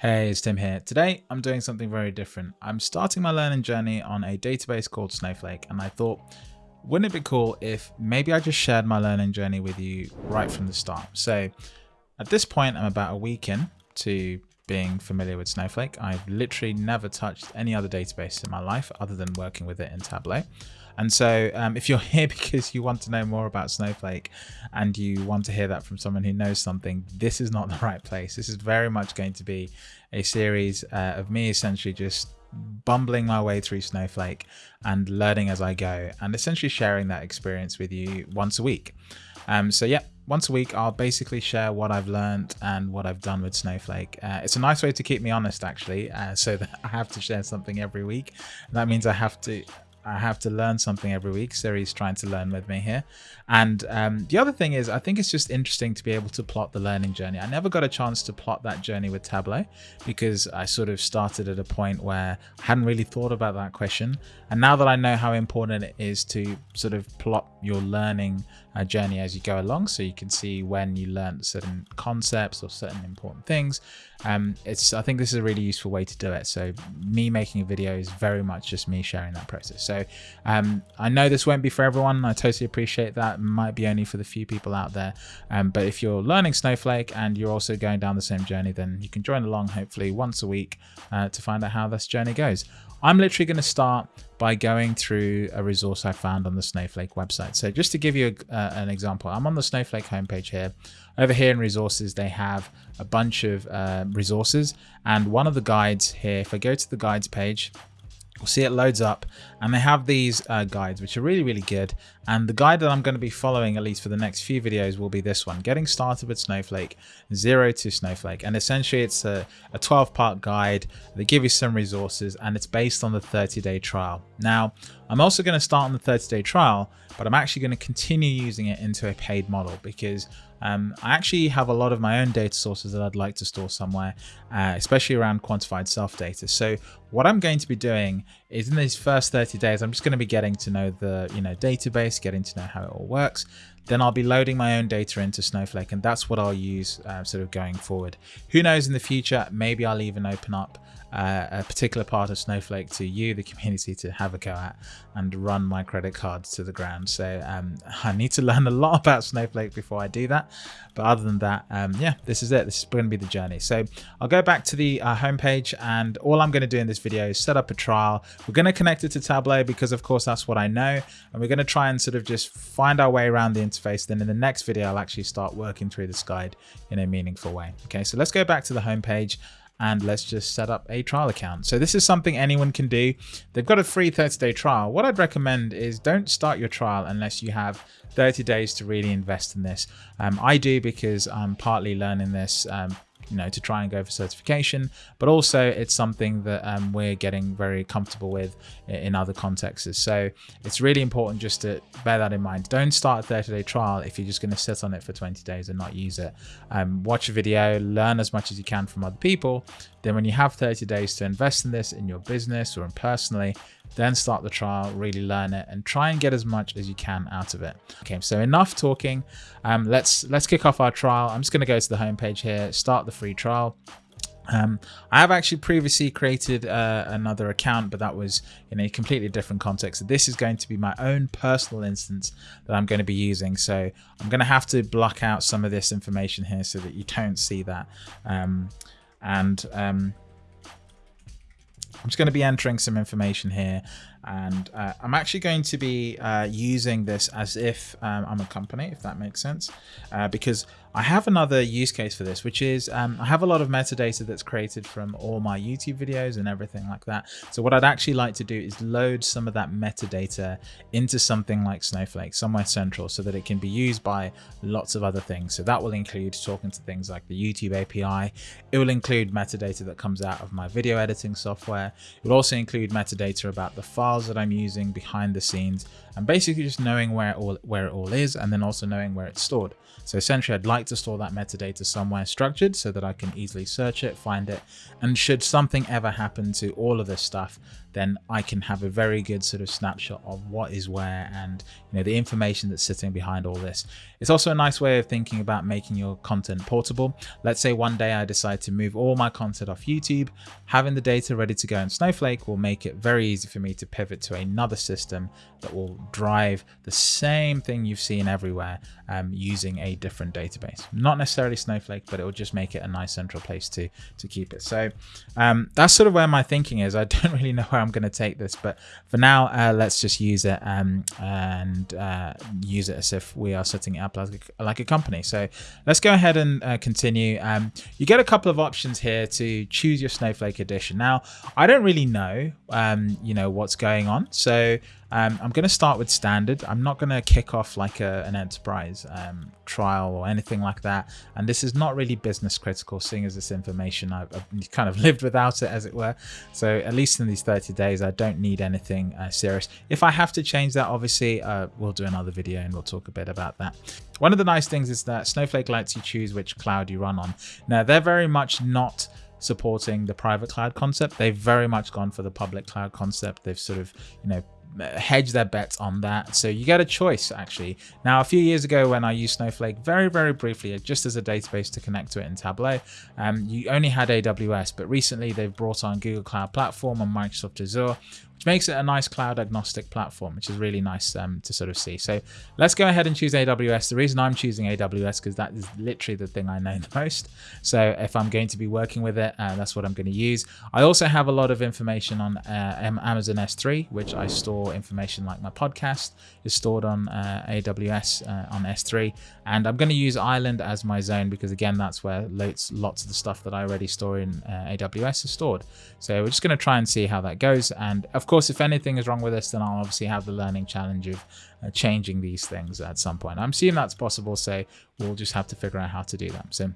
Hey, it's Tim here. Today, I'm doing something very different. I'm starting my learning journey on a database called Snowflake, and I thought, wouldn't it be cool if maybe I just shared my learning journey with you right from the start? So at this point, I'm about a week in to being familiar with Snowflake. I've literally never touched any other database in my life other than working with it in Tableau. And so um, if you're here because you want to know more about Snowflake and you want to hear that from someone who knows something, this is not the right place. This is very much going to be a series uh, of me essentially just bumbling my way through Snowflake and learning as I go and essentially sharing that experience with you once a week. Um, so yeah, once a week, I'll basically share what I've learned and what I've done with Snowflake. Uh, it's a nice way to keep me honest, actually, uh, so that I have to share something every week. That means I have to I have to learn something every week. Siri's trying to learn with me here. And um, the other thing is, I think it's just interesting to be able to plot the learning journey. I never got a chance to plot that journey with Tableau because I sort of started at a point where I hadn't really thought about that question. And now that I know how important it is to sort of plot your learning journey as you go along, so you can see when you learn certain concepts or certain important things, um, it's I think this is a really useful way to do it. So me making a video is very much just me sharing that process. So um, I know this won't be for everyone. I totally appreciate that. Might be only for the few people out there. Um, but if you're learning Snowflake and you're also going down the same journey, then you can join along hopefully once a week uh, to find out how this journey goes. I'm literally going to start by going through a resource I found on the Snowflake website. So just to give you a, uh, an example, I'm on the Snowflake homepage here. Over here in resources, they have a bunch of uh, resources. And one of the guides here, if I go to the guides page, We'll see it loads up. And they have these uh, guides which are really really good. And the guide that I'm going to be following at least for the next few videos will be this one getting started with Snowflake zero to Snowflake. And essentially it's a, a 12 part guide. They give you some resources and it's based on the 30 day trial. Now I'm also going to start on the 30 day trial but I'm actually going to continue using it into a paid model because um, I actually have a lot of my own data sources that I'd like to store somewhere, uh, especially around quantified self data. So what I'm going to be doing is in these first 30 days, I'm just going to be getting to know the you know database, getting to know how it all works. Then I'll be loading my own data into Snowflake, and that's what I'll use uh, sort of going forward. Who knows in the future, maybe I'll even open up uh, a particular part of Snowflake to you, the community, to have a go at and run my credit cards to the ground. So um, I need to learn a lot about Snowflake before I do that. But other than that, um, yeah, this is it. This is going to be the journey. So I'll go back to the uh, homepage and all I'm going to do in this video is set up a trial. We're going to connect it to Tableau because of course that's what I know. And we're going to try and sort of just find our way around the interface. Then in the next video, I'll actually start working through this guide in a meaningful way. Okay, so let's go back to the homepage and let's just set up a trial account. So this is something anyone can do. They've got a free 30 day trial. What I'd recommend is don't start your trial unless you have 30 days to really invest in this. Um, I do because I'm partly learning this um, you know, to try and go for certification, but also it's something that um, we're getting very comfortable with in other contexts. So it's really important just to bear that in mind. Don't start a 30 day trial if you're just going to sit on it for 20 days and not use it. Um, watch a video, learn as much as you can from other people. Then when you have 30 days to invest in this in your business or in personally, then start the trial, really learn it and try and get as much as you can out of it. Okay, so enough talking. Um, let's let's kick off our trial. I'm just going to go to the homepage here, start the free trial. Um, I have actually previously created uh, another account, but that was in a completely different context. So this is going to be my own personal instance that I'm going to be using. So I'm going to have to block out some of this information here so that you don't see that. Um, and um, I'm just going to be entering some information here and uh, I'm actually going to be uh, using this as if um, I'm a company, if that makes sense, uh, because I have another use case for this, which is um, I have a lot of metadata that's created from all my YouTube videos and everything like that. So what I'd actually like to do is load some of that metadata into something like Snowflake, somewhere central, so that it can be used by lots of other things. So that will include talking to things like the YouTube API. It will include metadata that comes out of my video editing software. It will also include metadata about the files that I'm using behind the scenes and basically just knowing where it all, where it all is and then also knowing where it's stored. So essentially I'd like to store that metadata somewhere structured so that I can easily search it, find it, and should something ever happen to all of this stuff, then I can have a very good sort of snapshot of what is where and you know the information that's sitting behind all this. It's also a nice way of thinking about making your content portable. Let's say one day I decide to move all my content off YouTube, having the data ready to go in Snowflake will make it very easy for me to pivot to another system that will drive the same thing you've seen everywhere um, using a different database. Not necessarily Snowflake, but it will just make it a nice central place to, to keep it. So um, that's sort of where my thinking is. I don't really know where I'm going to take this, but for now, uh, let's just use it um, and uh, use it as if we are setting it up like a, like a company. So let's go ahead and uh, continue. Um, you get a couple of options here to choose your Snowflake edition. Now, I don't really know, um, you know, what's going on. So um, I'm going to start with standard. I'm not going to kick off like a, an enterprise um, trial or anything like that. And this is not really business critical, seeing as this information I've, I've, kind of lived without it, as it were. So at least in these 30 days, I don't need anything uh, serious. If I have to change that, obviously, uh, we'll do another video and we'll talk a bit about that. One of the nice things is that Snowflake lets you choose which cloud you run on. Now, they're very much not supporting the private cloud concept. They've very much gone for the public cloud concept. They've sort of, you know, hedge their bets on that. So you get a choice actually. Now, a few years ago when I used Snowflake very, very briefly, just as a database to connect to it in Tableau, um, you only had AWS, but recently they've brought on Google Cloud Platform and Microsoft Azure, which makes it a nice cloud agnostic platform, which is really nice um, to sort of see. So let's go ahead and choose AWS. The reason I'm choosing AWS because that is literally the thing I know the most. So if I'm going to be working with it, uh, that's what I'm going to use. I also have a lot of information on uh, Amazon S3, which I store information like my podcast is stored on uh, AWS uh, on S3. And I'm going to use Ireland as my zone because again, that's where lots, lots of the stuff that I already store in uh, AWS is stored. So we're just going to try and see how that goes. And of course, if anything is wrong with this, then I'll obviously have the learning challenge of uh, changing these things at some point. I'm assuming that's possible, so we'll just have to figure out how to do that. So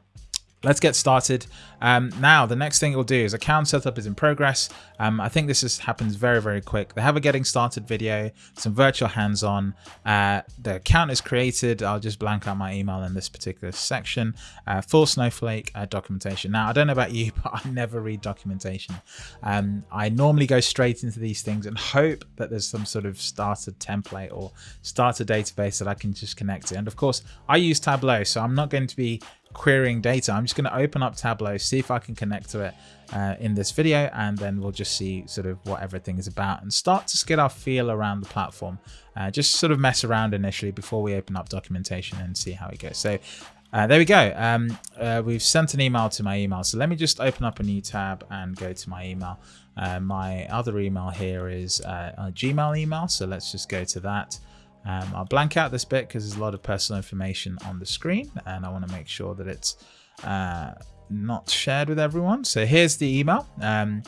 Let's get started. Um, now, the next thing it will do is account setup is in progress. Um, I think this is, happens very, very quick. They have a getting started video, some virtual hands-on. Uh, the account is created. I'll just blank out my email in this particular section. Uh, full Snowflake uh, documentation. Now, I don't know about you, but I never read documentation. Um, I normally go straight into these things and hope that there's some sort of starter template or starter database that I can just connect to. And of course, I use Tableau, so I'm not going to be querying data. I'm just going to open up Tableau, see if I can connect to it uh, in this video, and then we'll just see sort of what everything is about and start to get our feel around the platform. Uh, just sort of mess around initially before we open up documentation and see how it goes. So uh, there we go. Um, uh, we've sent an email to my email. So let me just open up a new tab and go to my email. Uh, my other email here is uh, a Gmail email. So let's just go to that. Um, I'll blank out this bit because there's a lot of personal information on the screen and I want to make sure that it's uh, not shared with everyone. So here's the email. Um,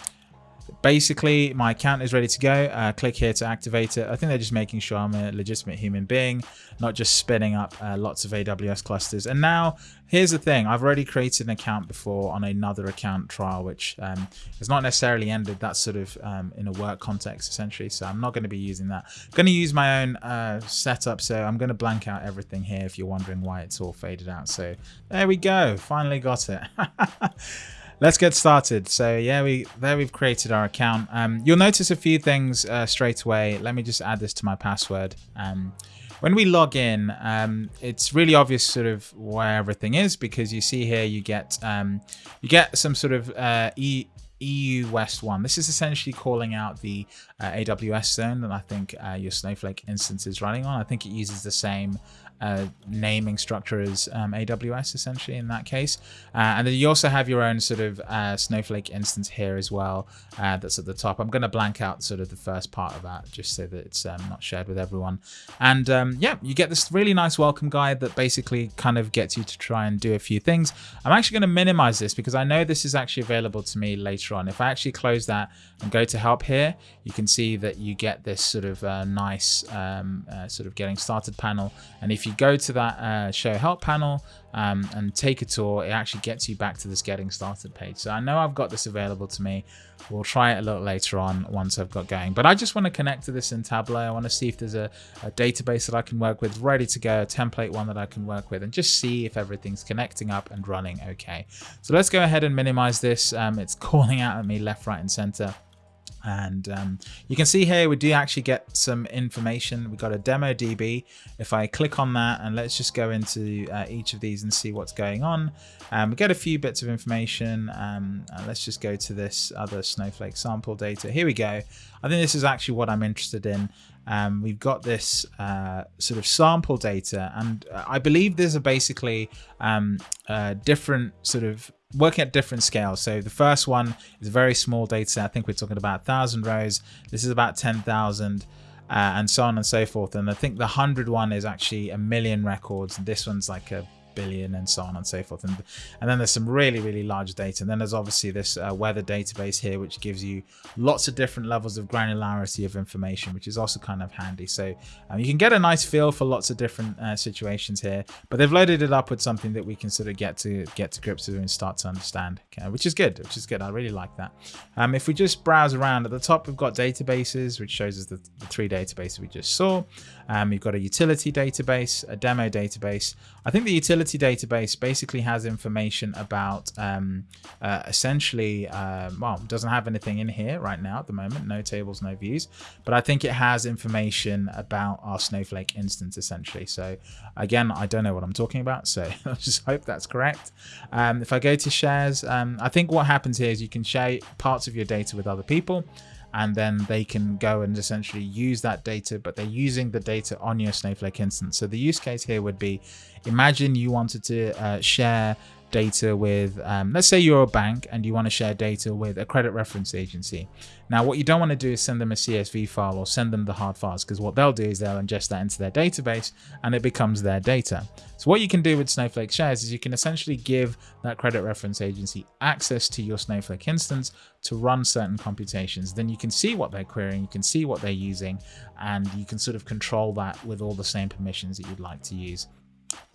basically my account is ready to go. Uh, click here to activate it. I think they're just making sure i'm a legitimate human being not just spinning up uh, lots of aws clusters. And now here's the thing. I've already created an account before on another account trial which um, has not necessarily ended that's sort of um, in a work context essentially. So i'm not going to be using that. I'm going to use my own uh, setup. So i'm going to blank out everything here if you're wondering why it's all faded out. So there we go. Finally got it let's get started. So yeah, we there we've created our account. Um, you'll notice a few things uh, straight away. Let me just add this to my password. Um, when we log in, um, it's really obvious sort of where everything is because you see here you get um, you get some sort of uh, e EU West 1. This is essentially calling out the uh, AWS zone that I think uh, your Snowflake instance is running on. I think it uses the same uh, naming structure as um, AWS essentially in that case. Uh, and then you also have your own sort of uh, Snowflake instance here as well uh, that's at the top. I'm going to blank out sort of the first part of that just so that it's um, not shared with everyone. And um, yeah, you get this really nice welcome guide that basically kind of gets you to try and do a few things. I'm actually going to minimize this because I know this is actually available to me later on. If I actually close that and go to help here, you can see that you get this sort of uh, nice um, uh, sort of getting started panel. And if you go to that uh, show help panel um, and take a tour, it actually gets you back to this getting started page. So I know I've got this available to me. We'll try it a little later on once I've got going. But I just want to connect to this in Tableau. I want to see if there's a, a database that I can work with ready to go, a template one that I can work with, and just see if everything's connecting up and running okay. So let's go ahead and minimize this. Um, it's calling out at me left, right, and center. And um, you can see here, we do actually get some information. We've got a demo DB. If I click on that and let's just go into uh, each of these and see what's going on. Um, we get a few bits of information. Um, let's just go to this other Snowflake sample data. Here we go. I think this is actually what I'm interested in. Um, we've got this uh, sort of sample data, and uh, I believe these are basically um, uh, different sort of working at different scales. So the first one is a very small data set. I think we're talking about 1,000 rows. This is about 10,000. Uh, and so on and so forth. And I think the 100 one is actually a million records. And this one's like a billion and so on and so forth. And, and then there's some really, really large data. And then there's obviously this uh, weather database here, which gives you lots of different levels of granularity of information, which is also kind of handy. So um, you can get a nice feel for lots of different uh, situations here, but they've loaded it up with something that we can sort of get to get to grips with and start to understand, okay, which is good, which is good. I really like that. Um, if we just browse around at the top, we've got databases, which shows us the, the three databases we just saw. Um, we've got a utility database, a demo database. I think the utility database basically has information about um, uh, essentially, uh, well, doesn't have anything in here right now at the moment, no tables, no views, but I think it has information about our Snowflake instance essentially. So again, I don't know what I'm talking about, so I just hope that's correct. Um, if I go to shares, um, I think what happens here is you can share parts of your data with other people and then they can go and essentially use that data, but they're using the data on your Snowflake instance. So the use case here would be, imagine you wanted to uh, share data with, um, let's say you're a bank and you want to share data with a credit reference agency. Now, what you don't want to do is send them a CSV file or send them the hard files because what they'll do is they'll ingest that into their database and it becomes their data. So what you can do with Snowflake Shares is you can essentially give that credit reference agency access to your Snowflake instance to run certain computations. Then you can see what they're querying, you can see what they're using, and you can sort of control that with all the same permissions that you'd like to use.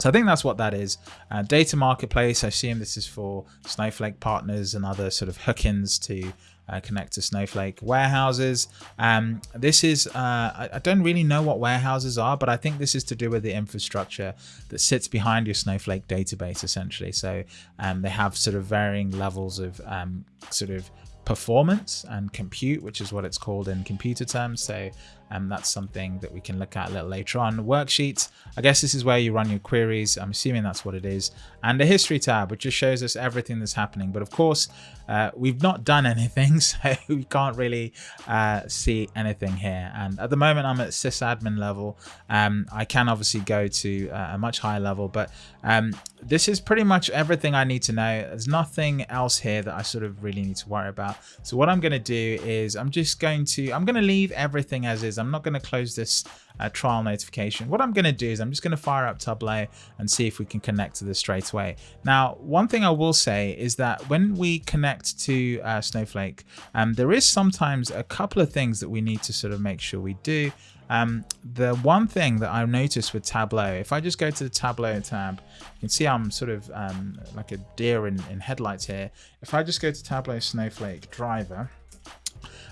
So I think that's what that is. Uh, data marketplace, I assume this is for Snowflake partners and other sort of hook-ins to uh, connect to Snowflake warehouses. Um, this is, uh, I, I, don't really know what warehouses are, but I think this is to do with the infrastructure that sits behind your Snowflake database essentially. So um, they have sort of varying levels of um, sort of performance and compute, which is what it's called in computer terms. So um, that's something that we can look at a little later on. Worksheets, I guess this is where you run your queries. I'm assuming that's what it is. And the history tab, which just shows us everything that's happening. But of course, uh, we've not done anything, so we can't really uh, see anything here. And at the moment, I'm at sysadmin level. Um, I can obviously go to uh, a much higher level, but um, this is pretty much everything I need to know. There's nothing else here that I sort of really need to worry about. So what I'm going to do is I'm just going to, I'm going to leave everything as is. I'm not going to close this uh, trial notification. What I'm going to do is I'm just going to fire up Tableau and see if we can connect to this straight away. Now, one thing I will say is that when we connect to uh, Snowflake, um, there is sometimes a couple of things that we need to sort of make sure we do. Um, the one thing that I noticed with Tableau, if I just go to the Tableau tab, you can see I'm sort of um, like a deer in, in headlights here. If I just go to Tableau Snowflake driver,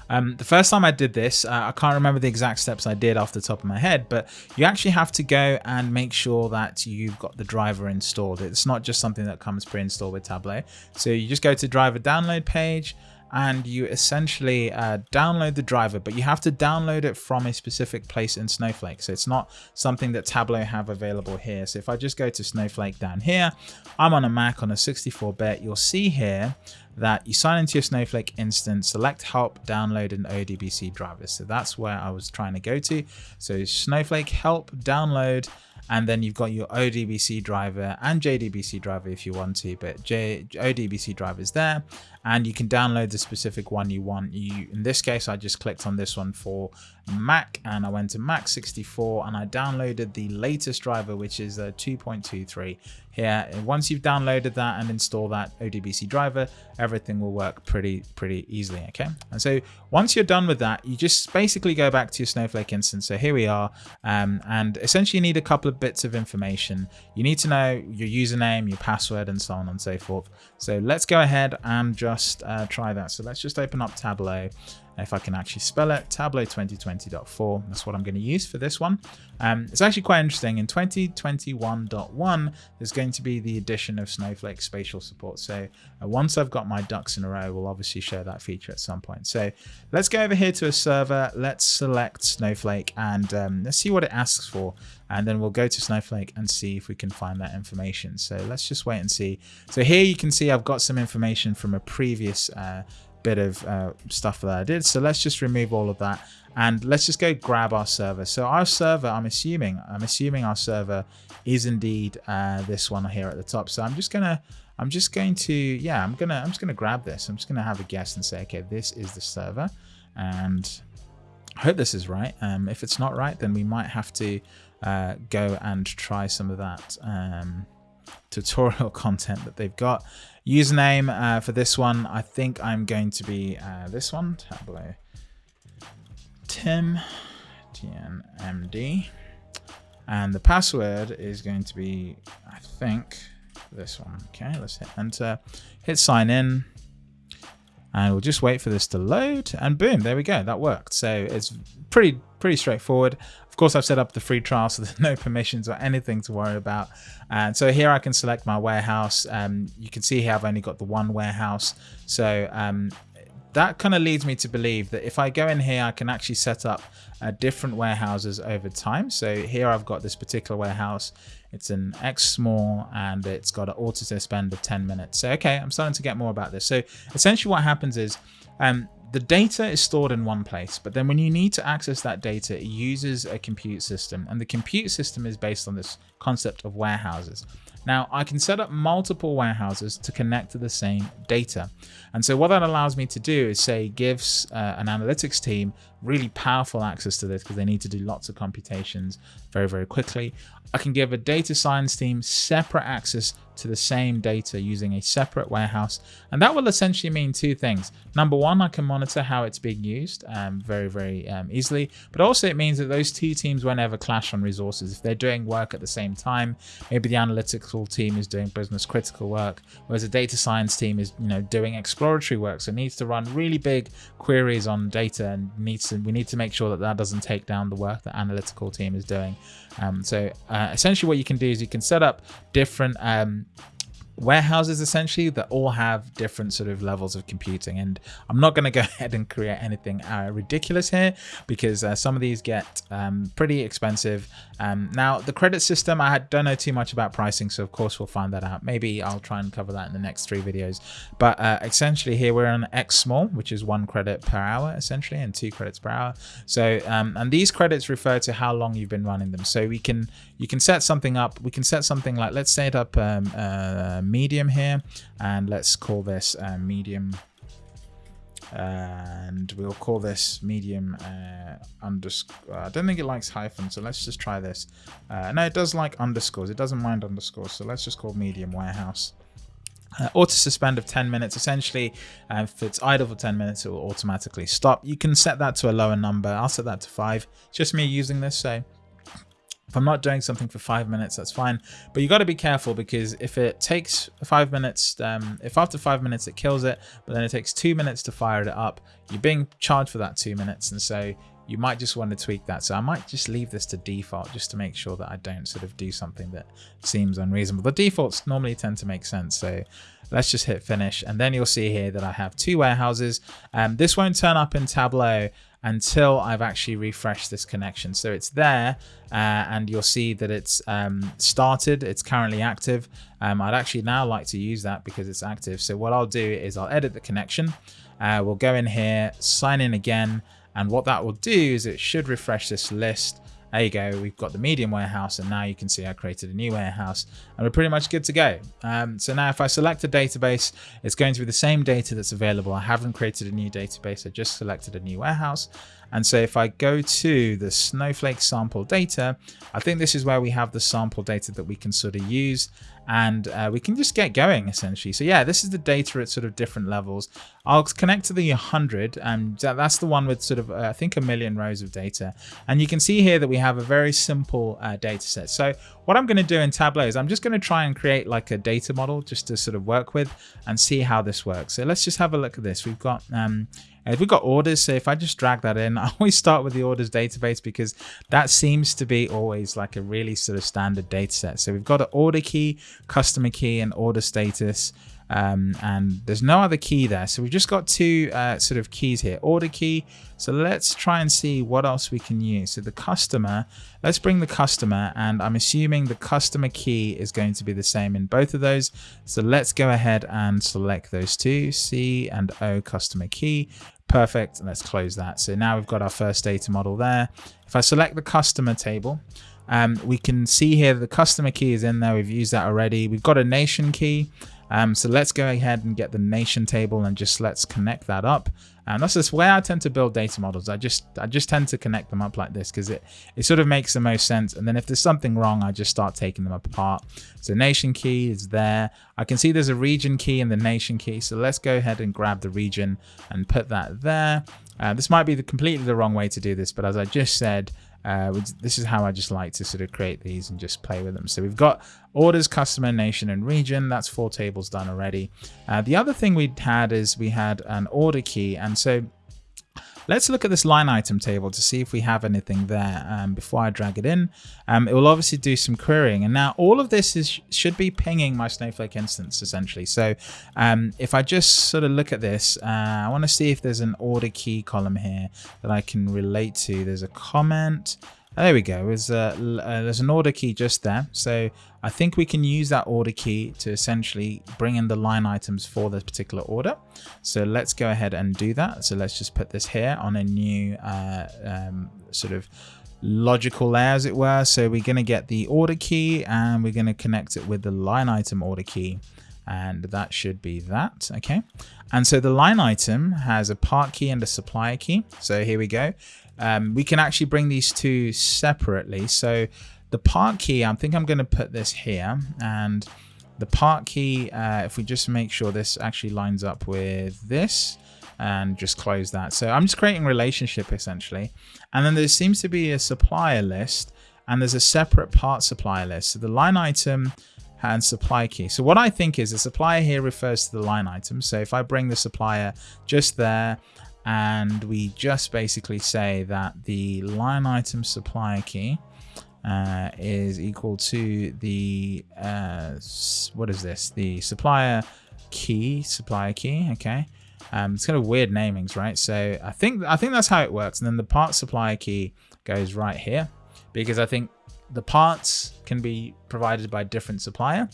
um, the first time I did this, uh, I can't remember the exact steps I did off the top of my head, but you actually have to go and make sure that you've got the driver installed. It's not just something that comes pre-installed with Tableau. So you just go to driver download page and you essentially uh, download the driver, but you have to download it from a specific place in Snowflake. So it's not something that Tableau have available here. So if I just go to Snowflake down here, I'm on a Mac on a 64-bit, you'll see here that you sign into your Snowflake instance, select help, download an ODBC driver. So that's where I was trying to go to. So Snowflake help, download, and then you've got your ODBC driver and JDBC driver if you want to, but J ODBC driver is there and you can download the specific one you want. You In this case, I just clicked on this one for Mac and I went to Mac 64 and I downloaded the latest driver, which is a 2.23 here. And once you've downloaded that and install that ODBC driver, everything will work pretty, pretty easily. Okay. And so once you're done with that, you just basically go back to your Snowflake instance. So here we are. Um, and essentially you need a couple of bits of information. You need to know your username, your password, and so on and so forth. So let's go ahead and just uh, try that. So let's just open up Tableau if I can actually spell it, Tableau 2020.4. That's what I'm going to use for this one. Um, it's actually quite interesting. In 2021.1, there's going to be the addition of Snowflake spatial support. So uh, once I've got my ducks in a row, we'll obviously show that feature at some point. So let's go over here to a server. Let's select Snowflake and um, let's see what it asks for. And then we'll go to Snowflake and see if we can find that information. So let's just wait and see. So here you can see I've got some information from a previous uh, bit of uh, stuff that I did. So let's just remove all of that and let's just go grab our server. So our server, I'm assuming, I'm assuming our server is indeed uh, this one here at the top. So I'm just gonna, I'm just going to, yeah, I'm gonna, I'm just gonna grab this. I'm just gonna have a guess and say, okay, this is the server, and I hope this is right. Um, if it's not right, then we might have to uh, go and try some of that. Um, tutorial content that they've got. Username uh, for this one, I think I'm going to be uh, this one, Tableau Tim TNMD. And the password is going to be, I think, this one. Okay, let's hit enter, hit sign in, and we'll just wait for this to load and boom, there we go. That worked. So it's pretty, pretty straightforward course, I've set up the free trial, so there's no permissions or anything to worry about. And so here I can select my warehouse. Um, you can see here I've only got the one warehouse. So um, that kind of leads me to believe that if I go in here, I can actually set up uh, different warehouses over time. So here I've got this particular warehouse. It's an X small and it's got an auto suspend of 10 minutes. So, okay, I'm starting to get more about this. So essentially what happens is um, the data is stored in one place, but then when you need to access that data, it uses a compute system. And the compute system is based on this concept of warehouses. Now I can set up multiple warehouses to connect to the same data. And so what that allows me to do is say gives uh, an analytics team really powerful access to this because they need to do lots of computations very, very quickly. I can give a data science team separate access to the same data using a separate warehouse. And that will essentially mean two things. Number one, I can monitor how it's being used um, very, very um, easily. But also it means that those two teams won't ever clash on resources. If they're doing work at the same time, maybe the team is doing business critical work, whereas a data science team is you know doing exploratory work. So needs to run really big queries on data and needs to, we need to make sure that that doesn't take down the work that analytical team is doing. Um, so uh, essentially what you can do is you can set up different um, warehouses essentially that all have different sort of levels of computing. And i'm not going to go ahead and create anything uh, ridiculous here because uh, some of these get um, pretty expensive. Um, now the credit system i don't know too much about pricing so of course we'll find that out. Maybe i'll try and cover that in the next three videos. But uh, essentially here we're on x small which is one credit per hour essentially and two credits per hour. So um, and these credits refer to how long you've been running them. So we can you can set something up we can set something like let's set up um, uh, medium here and let's call this uh, medium and we'll call this medium uh, underscore. I don't think it likes hyphen, so let's just try this. Uh, no, it does like underscores. It doesn't mind underscores, so let's just call medium warehouse. Uh, auto suspend of 10 minutes essentially uh, if it's idle for 10 minutes it will automatically stop you can set that to a lower number i'll set that to five it's just me using this so if I'm not doing something for five minutes, that's fine. But you got to be careful because if it takes five minutes, um, if after five minutes it kills it, but then it takes two minutes to fire it up, you're being charged for that two minutes. And so you might just want to tweak that. So I might just leave this to default just to make sure that I don't sort of do something that seems unreasonable. The defaults normally tend to make sense. So let's just hit finish. And then you'll see here that I have two warehouses. Um, this won't turn up in Tableau until I've actually refreshed this connection. So it's there uh, and you'll see that it's um, started, it's currently active. Um, I'd actually now like to use that because it's active. So what I'll do is I'll edit the connection. Uh, we'll go in here, sign in again. And what that will do is it should refresh this list there you go, we've got the medium warehouse and now you can see I created a new warehouse and we're pretty much good to go. Um, so now if I select a database, it's going to be the same data that's available. I haven't created a new database, I just selected a new warehouse. And so if I go to the Snowflake sample data, I think this is where we have the sample data that we can sort of use and uh, we can just get going essentially. So yeah, this is the data at sort of different levels. I'll connect to the 100 and that's the one with sort of, uh, I think a million rows of data. And you can see here that we have a very simple uh, data set. So what I'm going to do in Tableau is I'm just going to try and create like a data model just to sort of work with and see how this works. So let's just have a look at this. We've got um, Uh, we've got orders, so if I just drag that in, I always start with the orders database because that seems to be always like a really sort of standard data set. So we've got an order key, customer key, and order status. Um, and there's no other key there. So we've just got two uh, sort of keys here, order key. So let's try and see what else we can use. So the customer, let's bring the customer and I'm assuming the customer key is going to be the same in both of those. So let's go ahead and select those two, C and O customer key. Perfect. Let's close that. So now we've got our first data model there. If I select the customer table, um, we can see here the customer key is in there. We've used that already. We've got a nation key. Um, so let's go ahead and get the nation table and just let's connect that up. And that's just where I tend to build data models. I just I just tend to connect them up like this because it, it sort of makes the most sense. And then if there's something wrong, I just start taking them apart. So nation key is there. I can see there's a region key and the nation key. So let's go ahead and grab the region and put that there. Uh, this might be the completely the wrong way to do this, but as I just said, uh, this is how I just like to sort of create these and just play with them. So we've got orders, customer, nation, and region. That's four tables done already. Uh, the other thing we had is we had an order key. And so Let's look at this line item table to see if we have anything there um, before I drag it in. Um, it will obviously do some querying. And now all of this is should be pinging my Snowflake instance essentially. So um, if I just sort of look at this, uh, I want to see if there's an order key column here that I can relate to. There's a comment. There we go. There's, a, uh, there's an order key just there. So I think we can use that order key to essentially bring in the line items for this particular order. So let's go ahead and do that. So let's just put this here on a new uh, um, sort of logical layer as it were. So we're going to get the order key and we're going to connect it with the line item order key and that should be that okay and so the line item has a part key and a supplier key so here we go um, we can actually bring these two separately. So the part key, I think I'm going to put this here and the part key, uh, if we just make sure this actually lines up with this and just close that. So I'm just creating relationship essentially. And then there seems to be a supplier list and there's a separate part supplier list. So the line item and supply key. So what I think is the supplier here refers to the line item. So if I bring the supplier just there and we just basically say that the line item supplier key uh, is equal to the uh, what is this? The supplier key supplier key okay? Um, it's kind of weird namings right? So I think I think that's how it works. And then the part supplier key goes right here because I think the parts can be provided by different supplier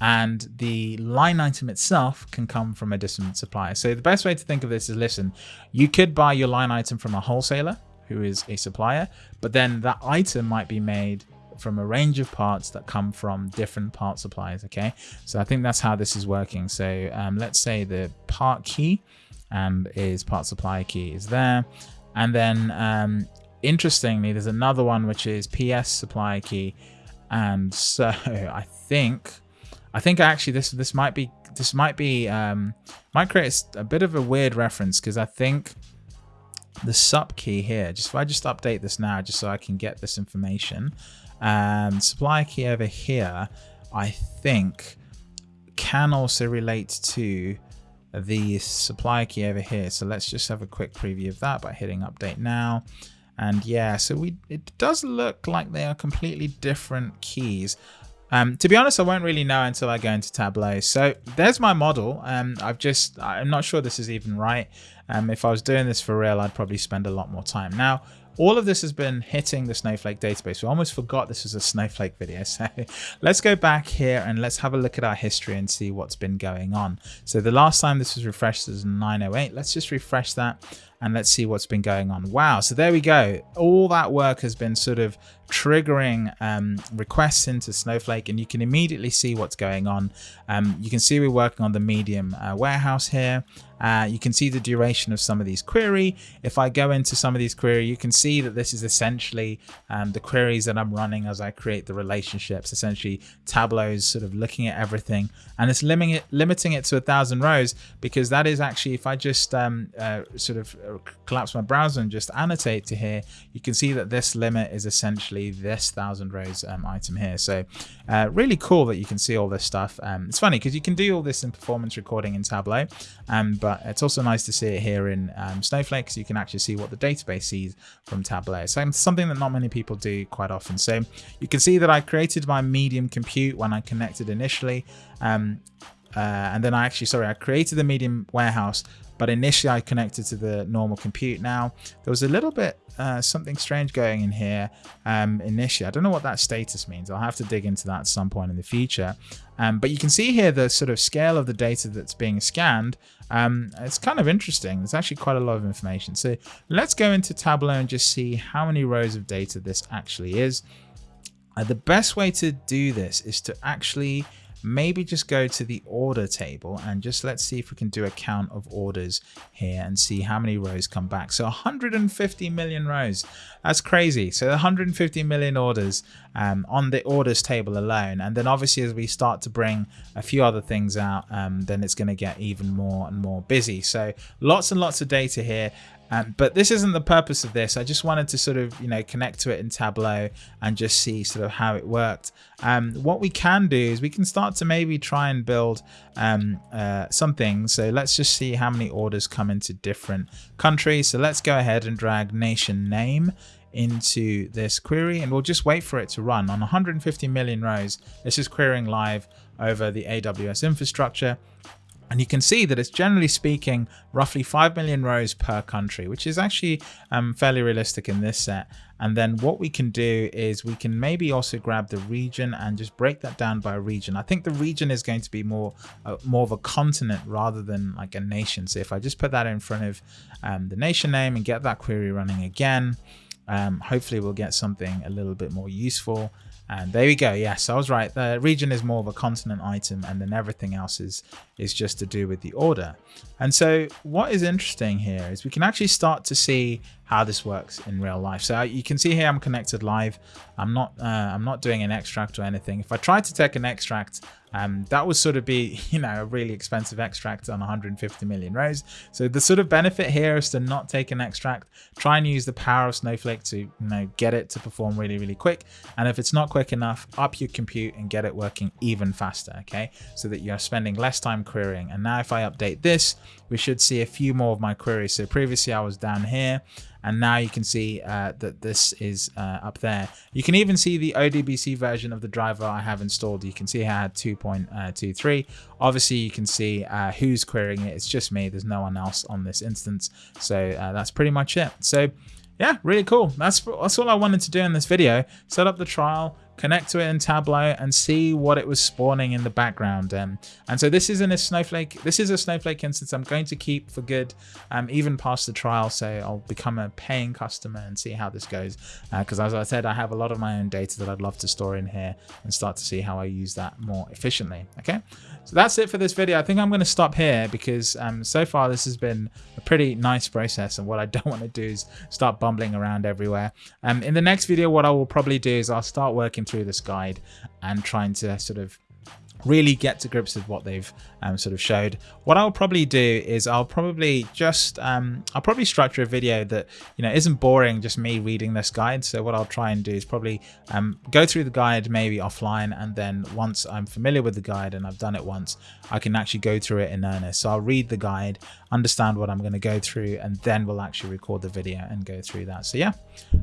and the line item itself can come from a different supplier. So the best way to think of this is, listen, you could buy your line item from a wholesaler who is a supplier, but then that item might be made from a range of parts that come from different part suppliers, okay? So I think that's how this is working. So um, let's say the part key and is part supplier key is there. And then um, interestingly, there's another one, which is PS supplier key. And so I think I think actually this this might be this might be um, might create a bit of a weird reference because I think the sup key here. Just if I just update this now, just so I can get this information. Um, supply key over here, I think can also relate to the supply key over here. So let's just have a quick preview of that by hitting update now. And yeah, so we it does look like they are completely different keys. Um, to be honest, I won't really know until I go into Tableau. So there's my model. Um, I've just, I'm not sure this is even right. Um, if I was doing this for real, I'd probably spend a lot more time. Now, all of this has been hitting the Snowflake database. We almost forgot this was a Snowflake video. So let's go back here and let's have a look at our history and see what's been going on. So the last time this was refreshed was 908. Let's just refresh that and let's see what's been going on. Wow, so there we go. All that work has been sort of triggering um, requests into Snowflake and you can immediately see what's going on. Um, you can see we're working on the medium uh, warehouse here. Uh, you can see the duration of some of these query. If I go into some of these query, you can see that this is essentially um, the queries that I'm running as I create the relationships. Essentially, Tableau's sort of looking at everything and it's limiting it, limiting it to a thousand rows because that is actually, if I just um, uh, sort of collapse my browser and just annotate to here, you can see that this limit is essentially this thousand rows um, item here. So uh, really cool that you can see all this stuff. Um, it's funny because you can do all this in performance recording in Tableau, um, but it's also nice to see it here in um, Snowflake so you can actually see what the database sees from Tableau. So something that not many people do quite often. So you can see that I created my medium compute when I connected initially. Uh, and then I actually, sorry, I created the medium warehouse, but initially I connected to the normal compute. Now there was a little bit uh, something strange going in here um, initially. I don't know what that status means. I'll have to dig into that at some point in the future. Um, but you can see here the sort of scale of the data that's being scanned. Um, it's kind of interesting. There's actually quite a lot of information. So let's go into Tableau and just see how many rows of data this actually is. Uh, the best way to do this is to actually maybe just go to the order table and just let's see if we can do a count of orders here and see how many rows come back. So 150 million rows. That's crazy. So 150 million orders um, on the orders table alone. And then obviously as we start to bring a few other things out, um, then it's going to get even more and more busy. So lots and lots of data here. Um, but this isn't the purpose of this. I just wanted to sort of, you know, connect to it in Tableau and just see sort of how it worked. Um, what we can do is we can start to maybe try and build um, uh, something. So let's just see how many orders come into different countries. So let's go ahead and drag nation name into this query and we'll just wait for it to run on 150 million rows. This is querying live over the AWS infrastructure. And you can see that it's generally speaking roughly 5 million rows per country, which is actually um, fairly realistic in this set. And then what we can do is we can maybe also grab the region and just break that down by region. I think the region is going to be more uh, more of a continent rather than like a nation. So if I just put that in front of um, the nation name and get that query running again, um, hopefully we'll get something a little bit more useful. And there we go. Yes, I was right. The region is more of a continent item and then everything else is, is just to do with the order. And so what is interesting here is we can actually start to see how this works in real life. So you can see here I'm connected live. I'm not uh, I'm not doing an extract or anything. If I tried to take an extract, um, that would sort of be, you know, a really expensive extract on 150 million rows. So the sort of benefit here is to not take an extract, try and use the power of Snowflake to, you know, get it to perform really, really quick. And if it's not quick enough, up your compute and get it working even faster, okay? So that you're spending less time querying. And now if I update this, we should see a few more of my queries. So previously I was down here and now you can see uh, that this is uh, up there. You can even see the ODBC version of the driver I have installed. You can see I had 2.23. Obviously, you can see uh, who's querying it. It's just me. There's no one else on this instance. So uh, that's pretty much it. So yeah, really cool. That's, that's all I wanted to do in this video. Set up the trial, connect to it in Tableau and see what it was spawning in the background. Um, and so this is in a Snowflake, this is a Snowflake instance I'm going to keep for good, um, even past the trial. So I'll become a paying customer and see how this goes. Because uh, as I said, I have a lot of my own data that I'd love to store in here and start to see how I use that more efficiently. Okay, so that's it for this video. I think I'm going to stop here because um, so far this has been a pretty nice process. And what I don't want to do is start bumbling around everywhere. Um, in the next video, what I will probably do is I'll start working through this guide and trying to sort of really get to grips with what they've um, sort of showed. What I'll probably do is I'll probably just, um, I'll probably structure a video that, you know, isn't boring, just me reading this guide. So what I'll try and do is probably um, go through the guide maybe offline. And then once I'm familiar with the guide and I've done it once, I can actually go through it in earnest. So I'll read the guide, understand what I'm going to go through, and then we'll actually record the video and go through that. So yeah,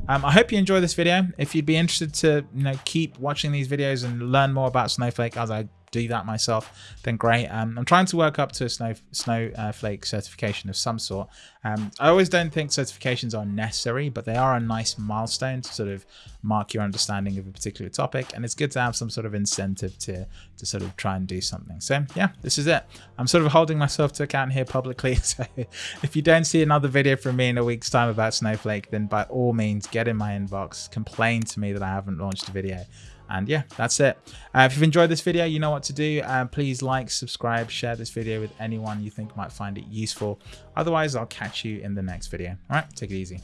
um, I hope you enjoy this video. If you'd be interested to, you know, keep watching these videos and learn more about Snowflake as I do that myself, then great. Um, I'm trying to work up to a snow snowflake certification of some sort. Um, I always don't think certifications are necessary, but they are a nice milestone to sort of mark your understanding of a particular topic. And it's good to have some sort of incentive to, to sort of try and do something. So yeah, this is it. I'm sort of holding myself to account here publicly. So if you don't see another video from me in a week's time about Snowflake, then by all means, get in my inbox, complain to me that I haven't launched a video. And yeah, that's it. Uh, if you've enjoyed this video, you know what to do. Uh, please like, subscribe, share this video with anyone you think might find it useful. Otherwise, I'll catch you in the next video. All right, take it easy.